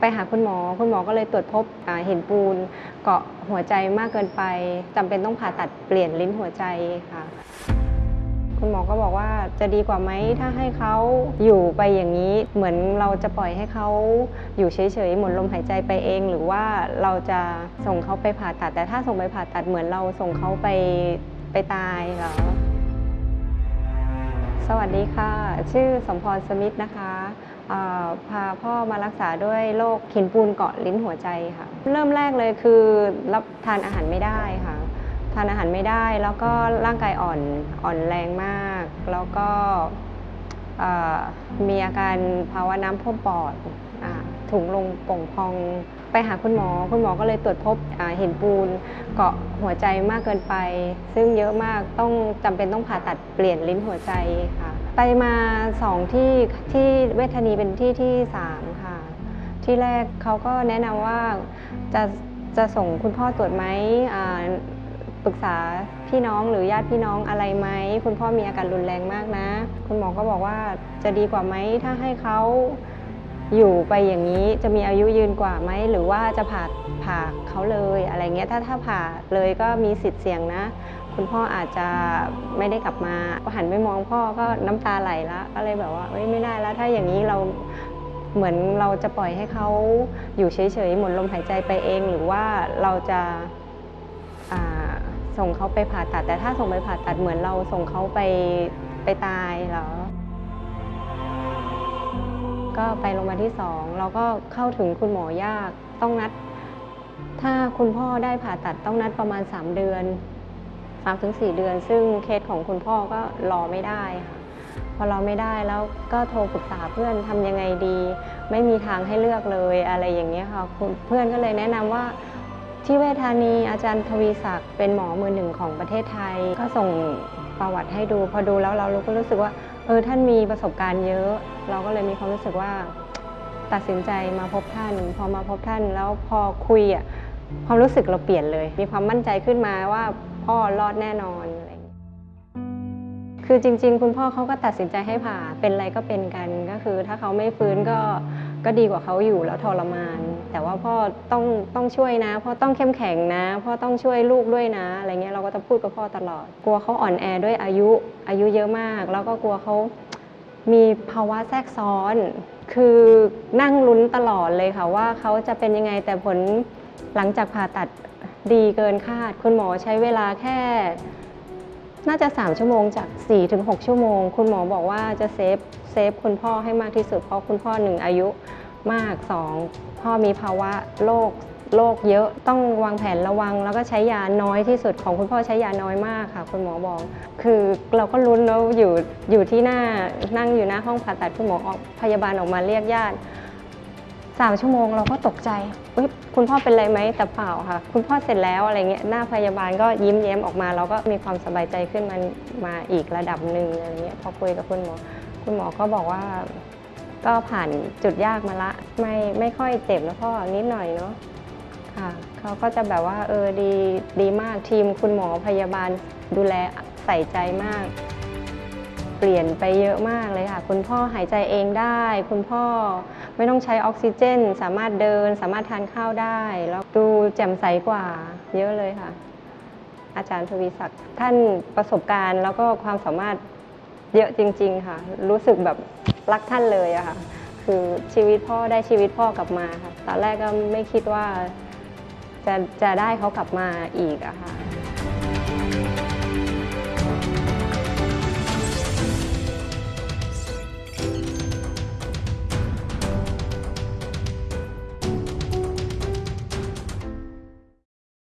ไปหาคุณหมอ คุณหมอก็เลยตรวจพบเห็นปูน เกาะหัวใจมากเกินไปจำเป็นต้องผ่าตัดเปลี่ยนลิ้นหัวใจค่ะ คุณหมอก็บอกว่าจะดีกว่าไหมถ้าให้เขาอยู่ไปอย่างนี้ เหมือนเราจะปล่อยให้เขาอยู่เฉยๆหมดลมหายใจไปเอง หรือว่าเราจะส่งเขาไปผ่าตัด แต่ถ้าส่งไปผ่าตัดเหมือนเราส่งเขาไปไปตายเหรอสวัสดีค่ะ ชื่อสมพรสมิทธนะคะ พาพ่อมารักษาด้วยโรคหินปูนเกาะลิ้นหัวใจค่ะ เริ่มแรกเลยคือรับทานอาหารไม่ได้ค่ะ ทานอาหารไม่ได้แล้วก็ร่างกายอ่อนอ่อนแรงมาก แล้วก็มีอาการภาวะน้ำท่วมปอดอถุงลมป่งพองไปหาคุณหมอ คุณหมอก็เลยตรวจพบเห็นปูนเกาะหัวใจมากเกินไป ซึ่งเยอะมากต้องจำเป็นต้องผ่าตัดเปลี่ยนลิ้นหัวใจค่ะ ไปมาสองที่ที่เวชธานีเป็นที่ที่สามค่ะ ที่แรกเขาก็แนะนำว่าจะจะส่งคุณพ่อตรวจไหมอ่าปรึกษาพี่น้องหรือญาติพี่น้องอะไรไหมคุณพ่อมีอาการรุนแรงมากนะ คุณหมอก็บอกว่าจะดีกว่าไหมถ้าให้เขาอยู่ไปอย่างนี้จะมีอายุยืนกว่าไหมหรือว่าจะผ่าผ่าเขาเลยอะไรเงี้ยถ้าถ้าผ่าเลยก็มีสิทธิ์เสี่ยงนะ คุณพ่ออาจจะไม่ได้กลับมาก็หันไปมองพ่อก็น้ำตาไหลและก็เลยแบบว่าเอ้ยไม่ได้แล้วถ้าอย่างนี้เราเหมือนเราจะปล่อยให้เขาอยู่เฉยๆหมดลมหายใจไปเอง หรือว่าเราจะาส่งเขาไปผ่าตัด แต่ถ้าส่งไปผ่าตัดเหมือนเราส่งเขาไปไปตายเหรอก็ไปโรงพยาบาลที่สองเราก็เข้าถึงคุณหมอยากต้องนัด ถ้าคุณพ่อได้ผ่าตัดต้องนัดประมาณ 3 เดือน 3ถึง4เดือน ซึ่งเคสของคุณพ่อก็รอไม่ได้ค่ะพอรอไม่ได้แล้วก็โทรปรึกษาเพื่อนทำยังไงดี ไม่มีทางให้เลือกเลยอะไรอย่างเงี้ยค่ะคเพื่อนก็เลยแนะนำว่าที่เวชธานีอาจารย์ทวีศักดิ์เป็นหมอมือหนึ่งของประเทศไทย ก็ส่งประวัติให้ดู พอดูแล้วเราก็รู้สึกว่าเออท่านมีประสบการณ์เยอะ เราก็เลยมีความรู้สึกว่า ตัดสินใจมาพบท่าน พอมาพบท่านแล้วพอคุยอะความรู้สึกเราเปลี่ยนเลย มีความมั่นใจขึ้นมาว่า พ่อรอดแน่นอนอะไรอย่างนี้คือจริง ๆ คุณพ่อเขาก็ตัดสินใจให้ผ่าเป็นอะไรก็เป็นกันก็คือ ถ้าเขาไม่ฟื้นก็ก็ดีกว่าเขาอยู่แล้วทรมาน แต่ว่าพ่อต้องต้องช่วยนะพ่อต้องเข้มแข็งนะพ่อต้องช่วยลูกด้วยนะอะไรเงี้ยเราก็จะพูดกับพ่อตลอด กลัวเขาอ่อนแอด้วยอายุอายุเยอะมาก แล้วก็กลัวเขามีภาวะแทรกซ้อน คือนั่งลุ้นตลอดเลยค่ะว่าเขาจะเป็นยังไงแต่ผลหลังจากผ่าตัด ดีเกินคาด คุณหมอใช้เวลาแค่ น่าจะ 3 ชั่วโมงจาก4ถึง6ชั่วโมง คุณหมอบอกว่าจะ save save คุณพ่อให้มากที่สุด เพราะคุณพ่อหนึ่งอายุมาก 2 พ่อมีภาวะโรคโรคเยอะต้องวางแผนระวัง แล้วก็ใช้ยาน้อยที่สุดของคุณพ่อใช้ยาน้อยมากค่ะ คุณหมอบอก คือเราก็ลุ้นแล้วอยู่อยู่ที่หน้านั่งอยู่หน้าห้องผ่าตัดคุณหมอออกพยาบาลออกมาเรียกญาติ สามชั่วโมงเราก็ตกใจเอ้ยคุณพ่อเป็นไรไหมแต่เปล่าค่ะ คุณพ่อเสร็จแล้วอะไรเงี้ยหน้าพยาบาลก็ยิ้มแย้มออกมา เราก็มีความสบายใจขึ้นมามาอีกระดับหนึ่งอะไรเงี้ยพอคุยกับคุณหมอ คุณหมอก็บอกว่า ก็ผ่านจุดยากมาละ ไม่ไม่ค่อยเจ็บนะพ่อนิดหน่อยเนาะค่ะเขาก็จะแบบว่าเออดีดีมากทีมคุณหมอพยาบาลดูแลใส่ใจมาก เปลี่ยนไปเยอะมากเลยค่ะ คุณพ่อหายใจเองได้ คุณพ่อ ไม่ต้องใช้ออกซิเจน สามารถเดิน สามารถทานข้าวได้ แล้วดูแจ่มใสกว่าเยอะเลยค่ะ อาจารย์ทวีศักดิ์ท่านประสบการณ์แล้วก็ความสามารถเยอะจริง ๆ ค่ะ รู้สึกแบบรักท่านเลยอะค่ะ คือชีวิตพ่อได้ชีวิตพ่อกลับมาค่ะ ตอนแรกก็ไม่คิดว่าจะจะได้เขากลับมาอีกอะค่ะ